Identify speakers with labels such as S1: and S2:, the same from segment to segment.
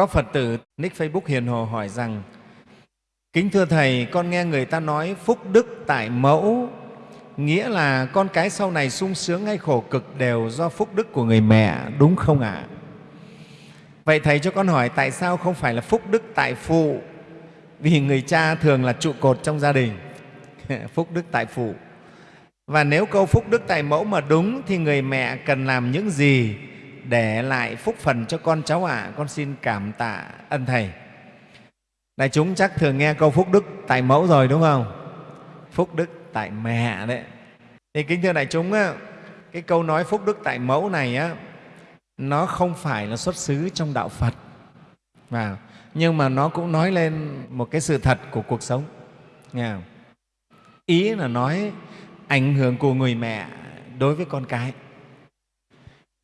S1: Có Phật tử nick Facebook Hiền Hồ hỏi rằng Kính thưa Thầy, con nghe người ta nói phúc đức tại mẫu nghĩa là con cái sau này sung sướng hay khổ cực đều do phúc đức của người mẹ, đúng không ạ? À? Vậy Thầy cho con hỏi tại sao không phải là phúc đức tại phụ? Vì người cha thường là trụ cột trong gia đình, phúc đức tại phụ. Và nếu câu phúc đức tại mẫu mà đúng thì người mẹ cần làm những gì để lại phúc phần cho con cháu ạ? À? Con xin cảm tạ ân Thầy. Đại chúng chắc thường nghe câu phúc đức tại mẫu rồi đúng không? Phúc đức tại mẹ đấy. Thì kính thưa đại chúng, á, cái câu nói phúc đức tại mẫu này á, nó không phải là xuất xứ trong đạo Phật, và nhưng mà nó cũng nói lên một cái sự thật của cuộc sống. Nghe không? Ý là nói ảnh hưởng của người mẹ đối với con cái.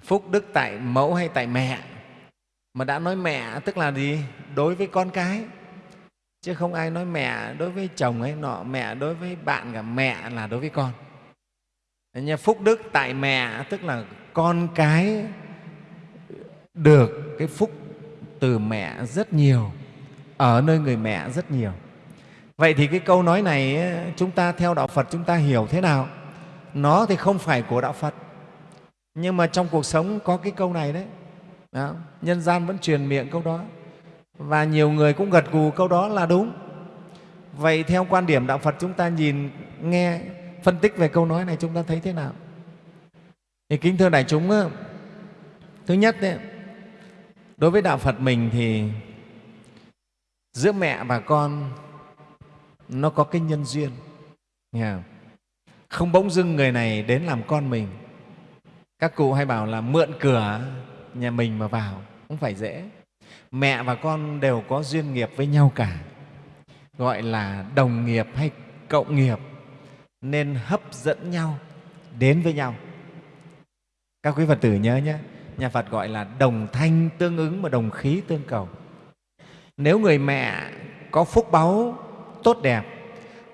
S1: Phúc đức tại mẫu hay tại mẹ? Mà đã nói mẹ tức là gì? Đối với con cái. Chứ không ai nói mẹ đối với chồng hay nọ mẹ đối với bạn cả mẹ là đối với con. Nha, phúc đức tại mẹ tức là con cái được cái phúc từ mẹ rất nhiều ở nơi người mẹ rất nhiều. Vậy thì cái câu nói này chúng ta theo đạo phật chúng ta hiểu thế nào? Nó thì không phải của đạo phật nhưng mà trong cuộc sống có cái câu này đấy. Đó. nhân gian vẫn truyền miệng câu đó. Và nhiều người cũng gật gù câu đó là đúng. Vậy theo quan điểm đạo phật chúng ta nhìn nghe phân tích về câu nói này chúng ta thấy thế nào? Thì kính thưa đại chúng thứ nhất đấy, đối với đạo phật mình thì giữa mẹ và con nó có cái nhân duyên. Không bỗng dưng người này đến làm con mình các cụ hay bảo là mượn cửa nhà mình mà vào, không phải dễ. Mẹ và con đều có duyên nghiệp với nhau cả, gọi là đồng nghiệp hay cộng nghiệp, nên hấp dẫn nhau, đến với nhau. Các quý phật tử nhớ nhé, nhà phật gọi là đồng thanh tương ứng và đồng khí tương cầu. Nếu người mẹ có phúc báu tốt đẹp,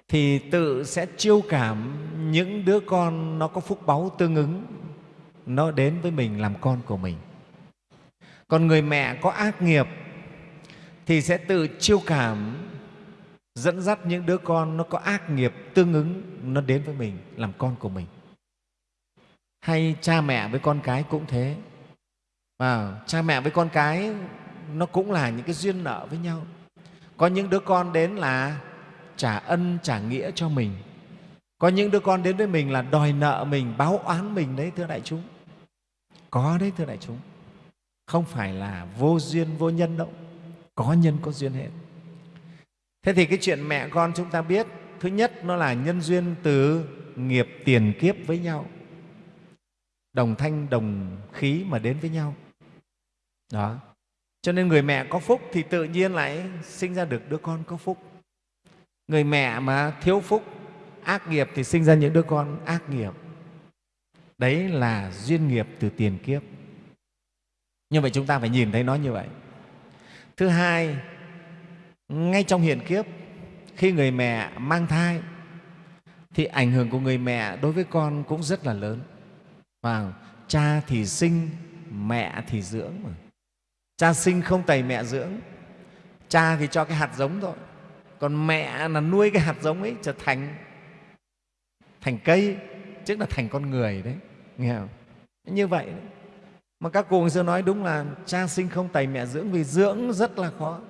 S1: thì tự sẽ chiêu cảm những đứa con nó có phúc báu tương ứng nó đến với mình làm con của mình. Còn người mẹ có ác nghiệp thì sẽ tự chiêu cảm dẫn dắt những đứa con nó có ác nghiệp tương ứng nó đến với mình làm con của mình. Hay cha mẹ với con cái cũng thế. À, cha mẹ với con cái nó cũng là những cái duyên nợ với nhau. Có những đứa con đến là trả ân trả nghĩa cho mình. Có những đứa con đến với mình là đòi nợ mình báo oán mình đấy thưa đại chúng có đấy, thưa đại chúng. Không phải là vô duyên, vô nhân đâu. Có nhân, có duyên hết. Thế thì cái chuyện mẹ con chúng ta biết, thứ nhất nó là nhân duyên từ nghiệp tiền kiếp với nhau. Đồng thanh, đồng khí mà đến với nhau. Đó. Cho nên người mẹ có phúc thì tự nhiên lại sinh ra được đứa con có phúc. Người mẹ mà thiếu phúc, ác nghiệp thì sinh ra những đứa con ác nghiệp đấy là duyên nghiệp từ tiền kiếp. Như vậy chúng ta phải nhìn thấy nó như vậy. Thứ hai, ngay trong hiện kiếp, khi người mẹ mang thai, thì ảnh hưởng của người mẹ đối với con cũng rất là lớn. Và cha thì sinh, mẹ thì dưỡng mà. Cha sinh không tẩy mẹ dưỡng. Cha thì cho cái hạt giống thôi. Còn mẹ là nuôi cái hạt giống ấy trở thành thành cây, tức là thành con người đấy nghe không? Như vậy, mà các cụ xưa nói đúng là cha sinh không tài mẹ dưỡng vì dưỡng rất là khó.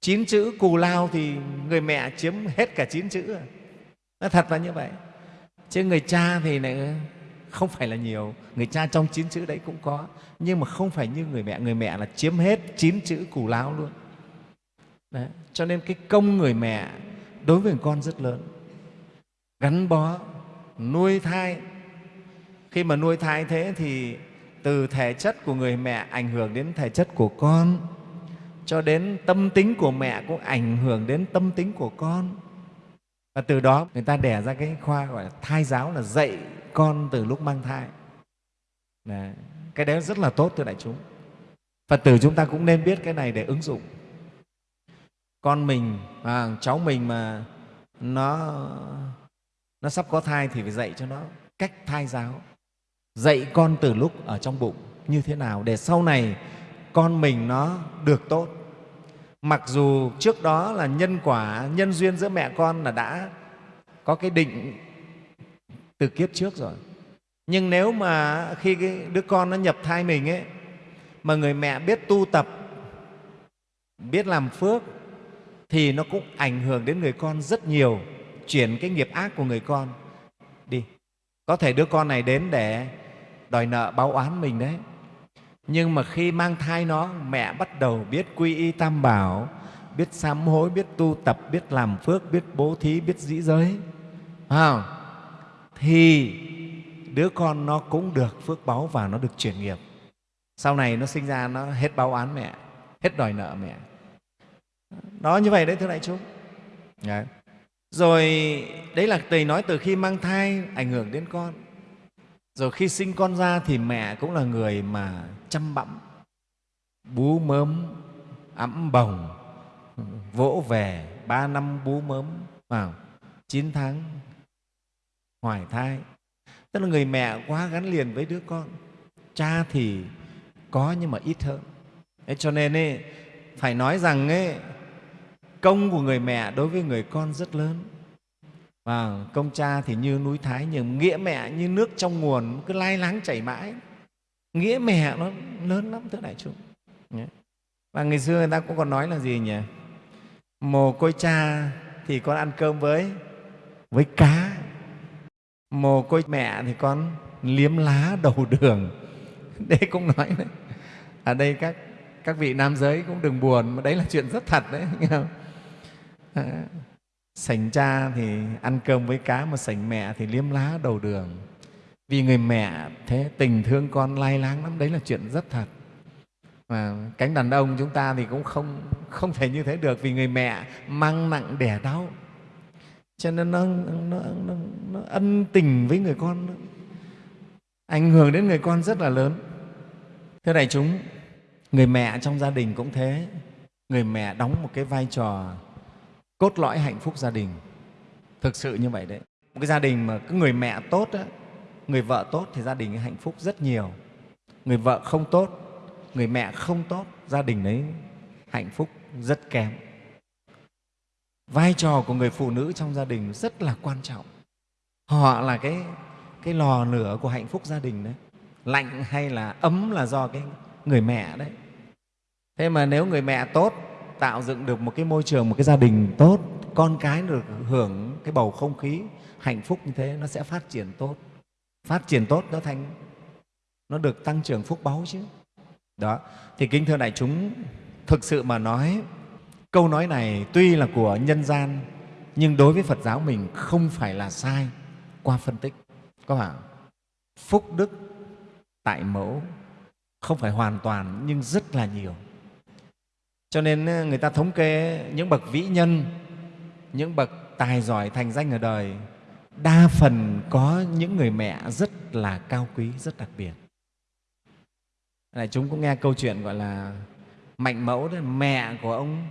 S1: Chín chữ cù lao thì người mẹ chiếm hết cả chín chữ nó thật là như vậy. Chứ người cha thì này không phải là nhiều. Người cha trong chín chữ đấy cũng có. Nhưng mà không phải như người mẹ. Người mẹ là chiếm hết chín chữ cù lao luôn. Đấy. cho nên cái công người mẹ đối với con rất lớn. Gắn bó, nuôi thai khi mà nuôi thai thế thì từ thể chất của người mẹ ảnh hưởng đến thể chất của con cho đến tâm tính của mẹ cũng ảnh hưởng đến tâm tính của con. Và từ đó người ta đẻ ra cái khoa gọi là thai giáo là dạy con từ lúc mang thai. Đấy. cái đấy rất là tốt thưa đại chúng. Phật tử chúng ta cũng nên biết cái này để ứng dụng. Con mình à, cháu mình mà nó nó sắp có thai thì phải dạy cho nó cách thai giáo dạy con từ lúc ở trong bụng như thế nào để sau này con mình nó được tốt. Mặc dù trước đó là nhân quả, nhân duyên giữa mẹ con là đã có cái định từ kiếp trước rồi. Nhưng nếu mà khi cái đứa con nó nhập thai mình ấy, mà người mẹ biết tu tập, biết làm phước, thì nó cũng ảnh hưởng đến người con rất nhiều, chuyển cái nghiệp ác của người con. Đi, có thể đứa con này đến để đòi nợ báo oán mình đấy. Nhưng mà khi mang thai nó, mẹ bắt đầu biết quy y tam bảo, biết sám hối, biết tu tập, biết làm phước, biết bố thí, biết dĩ giới. Không? thì đứa con nó cũng được phước báu và nó được chuyển nghiệp. Sau này nó sinh ra, nó hết báo oán mẹ, hết đòi nợ mẹ. Đó, như vậy đấy, thưa đại chúng. Đấy. rồi, đấy là thầy nói từ khi mang thai ảnh hưởng đến con rồi khi sinh con ra thì mẹ cũng là người mà chăm bẵm. Bú mớm ẵm bồng vỗ về ba năm bú mớm vào chín tháng hoài thai. Tức là người mẹ quá gắn liền với đứa con. Cha thì có nhưng mà ít hơn. Thế cho nên ấy, phải nói rằng ấy, công của người mẹ đối với người con rất lớn và công cha thì như núi thái nhưng nghĩa mẹ như nước trong nguồn cứ lai láng chảy mãi. Nghĩa mẹ nó lớn lắm thưa đại chúng. Và ngày xưa người ta cũng còn nói là gì nhỉ? Mồ côi cha thì con ăn cơm với với cá. Mồ côi mẹ thì con liếm lá đầu đường. Đây cũng nói đấy. Ở đây các các vị nam giới cũng đừng buồn mà đấy là chuyện rất thật đấy. Nghe không? À, sành cha thì ăn cơm với cá mà sành mẹ thì liếm lá đầu đường. Vì người mẹ thế tình thương con lai láng lắm đấy là chuyện rất thật. Mà cánh đàn ông chúng ta thì cũng không không thể như thế được vì người mẹ mang nặng đẻ đau. Cho nên nó, nó, nó, nó ân tình với người con ảnh hưởng đến người con rất là lớn. Thế này chúng người mẹ trong gia đình cũng thế. Người mẹ đóng một cái vai trò cốt lõi hạnh phúc gia đình. Thực sự như vậy đấy. Một cái gia đình mà cứ người mẹ tốt đó, người vợ tốt thì gia đình hạnh phúc rất nhiều. Người vợ không tốt người mẹ không tốt gia đình đấy hạnh phúc rất kém. Vai trò của người phụ nữ trong gia đình rất là quan trọng. Họ là cái cái lò lửa của hạnh phúc gia đình đấy. Lạnh hay là ấm là do cái người mẹ đấy. Thế mà nếu người mẹ tốt tạo dựng được một cái môi trường, một cái gia đình tốt, con cái được hưởng cái bầu không khí hạnh phúc như thế, nó sẽ phát triển tốt. Phát triển tốt nó thành, nó được tăng trưởng phúc báu chứ. Đó, thì kính thưa đại chúng, thực sự mà nói, câu nói này tuy là của nhân gian, nhưng đối với phật giáo mình không phải là sai qua phân tích. Có phải phúc đức tại mẫu không phải hoàn toàn, nhưng rất là nhiều cho nên ờ, người ta thống kê ờ, những bậc vĩ nhân, những bậc tài giỏi thành danh ở đời, đa phần có những người mẹ rất là cao quý, rất đặc biệt. Này, chúng cũng nghe câu chuyện gọi là mạnh mẫu đấy, mẹ của ông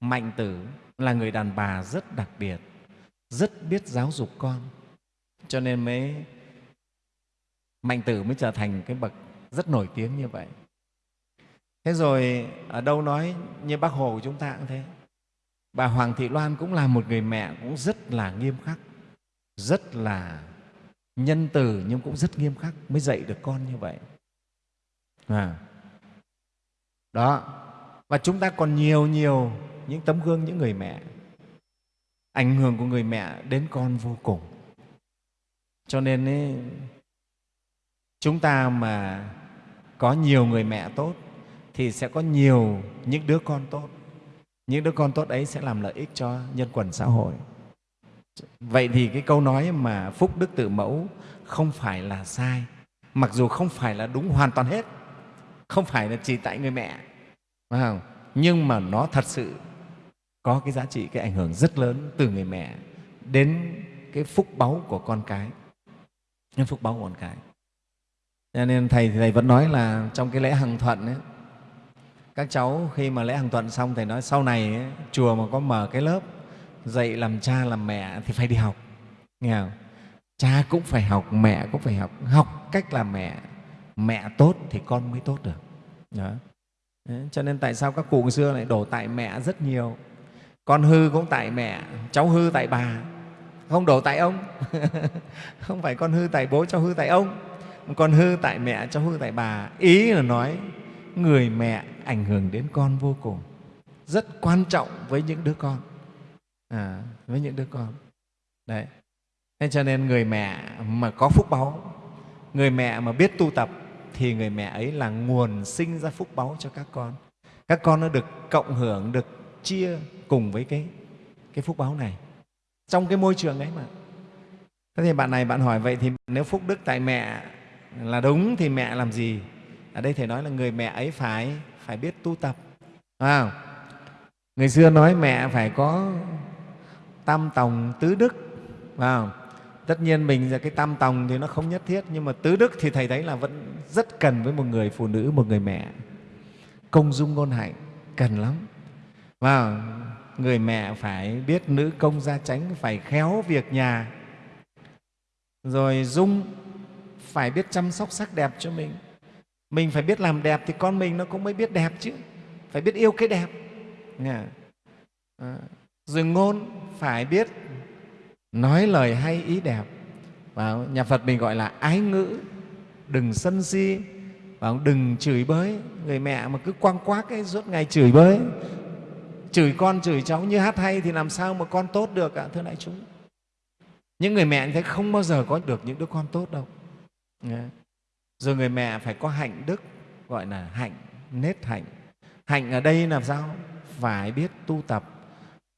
S1: mạnh tử là người đàn bà rất đặc biệt, rất biết giáo dục con. Cho nên mới, mạnh tử mới trở thành cái bậc rất nổi tiếng như vậy thế rồi ở đâu nói như bác hồ của chúng ta cũng thế. Bà hoàng thị loan cũng là một người mẹ cũng rất là nghiêm khắc rất là nhân từ nhưng cũng rất nghiêm khắc mới dạy được con như vậy. À. đó. Và chúng ta còn nhiều nhiều những tấm gương những người mẹ. Ảnh hưởng của người mẹ đến con vô cùng. Cho nên ấy, chúng ta mà có nhiều người mẹ tốt thì sẽ có nhiều những đứa con tốt. Những đứa con tốt ấy sẽ làm lợi ích cho nhân quần xã hội. Vậy thì cái câu nói mà phúc đức tự mẫu không phải là sai mặc dù không phải là đúng hoàn toàn hết không phải là chỉ tại người mẹ phải không? nhưng mà nó thật sự có cái giá trị cái ảnh hưởng rất lớn từ người mẹ đến cái phúc báu của con cái đến phúc báu của con cái. Cho nên thầy thì thầy vẫn nói là trong cái lễ hằng thuận ấy, các cháu khi mà lễ hàng tuần xong thầy nói sau này ấy, chùa mà có mở cái lớp dạy làm cha làm mẹ thì phải đi học. Nghe không? cha cũng phải học mẹ cũng phải học. Học cách làm mẹ mẹ tốt thì con mới tốt được. Đó. Đấy, cho nên tại sao các cụ xưa lại đổ tại mẹ rất nhiều? Con hư cũng tại mẹ cháu hư tại bà. Không đổ tại ông. Không phải con hư tại bố cháu hư tại ông. Con hư tại mẹ cháu hư tại bà. Ý là nói người mẹ ảnh hưởng đến con vô cùng. Rất quan trọng với những đứa con. À, với những đứa con. Đấy. Thế cho nên người mẹ mà có phúc báu người mẹ mà biết tu tập thì người mẹ ấy là nguồn sinh ra phúc báu cho các con. Các con nó được cộng hưởng được chia cùng với cái cái phúc báu này. Trong cái môi trường ấy mà. Thế thì bạn này bạn hỏi vậy thì nếu phúc đức tại mẹ là đúng thì mẹ làm gì? Ở đây thầy nói là người mẹ ấy phải phải biết tu tập. À, người xưa nói mẹ phải có tam tòng tứ đức. À, tất nhiên mình là cái tam tòng thì nó không nhất thiết nhưng mà tứ đức thì thầy thấy là vẫn rất cần với một người phụ nữ một người mẹ. Công dung ngôn hạnh cần lắm. Và người mẹ phải biết nữ công gia tránh phải khéo việc nhà. Rồi dung phải biết chăm sóc sắc đẹp cho mình mình phải biết làm đẹp thì con mình nó cũng mới biết đẹp chứ. Phải biết yêu cái đẹp. À, rồi ngôn phải biết nói lời hay ý đẹp. Và nhà Phật mình gọi là ái ngữ đừng sân si. Và đừng chửi bới. Người mẹ mà cứ quăng quác ấy suốt ngày chửi bới. Chửi con chửi cháu như hát hay thì làm sao mà con tốt được ạ thưa đại chúng? Những người mẹ như thế không bao giờ có được những đứa con tốt đâu rồi người mẹ phải có hạnh đức, gọi là hạnh, nết hạnh hạnh ở đây là sao phải biết tu tập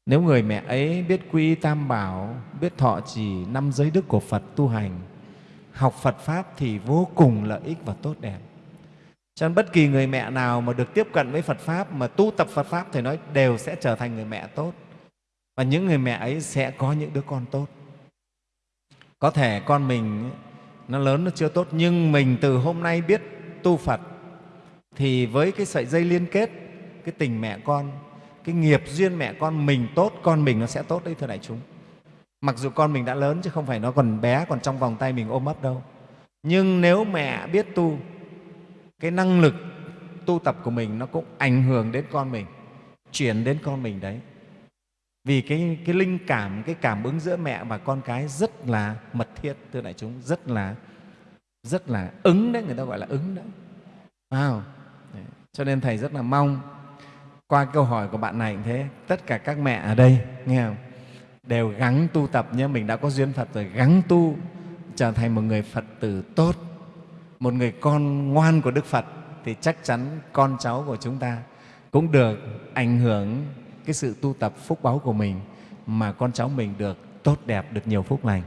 S1: nếu người mẹ ấy biết quy tam bảo, biết thọ trì năm giới đức của phật tu hành, học phật pháp thì vô cùng lợi ích và tốt đẹp cho nên bất kỳ người mẹ nào mà được tiếp cận với Phật Pháp, mà tu tập Phật Pháp thì nói, đều sẽ trở thành người mẹ tốt. Và những người mẹ ấy sẽ có những đứa con tốt. Có thể con mình nó lớn, nó chưa tốt. Nhưng mình từ hôm nay biết tu Phật thì với cái sợi dây liên kết, cái tình mẹ con, cái nghiệp duyên mẹ con mình tốt, con mình nó sẽ tốt đấy, thưa đại chúng. Mặc dù con mình đã lớn chứ không phải nó còn bé, còn trong vòng tay mình ôm ấp đâu. Nhưng nếu mẹ biết tu, cái năng lực tu tập của mình nó cũng ảnh hưởng đến con mình, chuyển đến con mình đấy vì cái, cái linh cảm cái cảm ứng giữa mẹ và con cái rất là mật thiết thưa đại chúng rất là rất là ứng đấy người ta gọi là ứng đấy wow. Đấy. cho nên thầy rất là mong qua câu hỏi của bạn này cũng thế tất cả các mẹ ở đây nghe không đều gắng tu tập nhé mình đã có duyên phật rồi gắng tu trở thành một người phật tử tốt một người con ngoan của Đức Phật thì chắc chắn con cháu của chúng ta cũng được ảnh hưởng cái sự tu tập phúc báu của mình mà con cháu mình được tốt đẹp, được nhiều phúc lành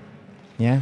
S1: nhé.